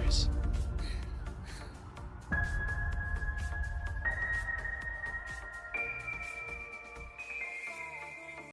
countries.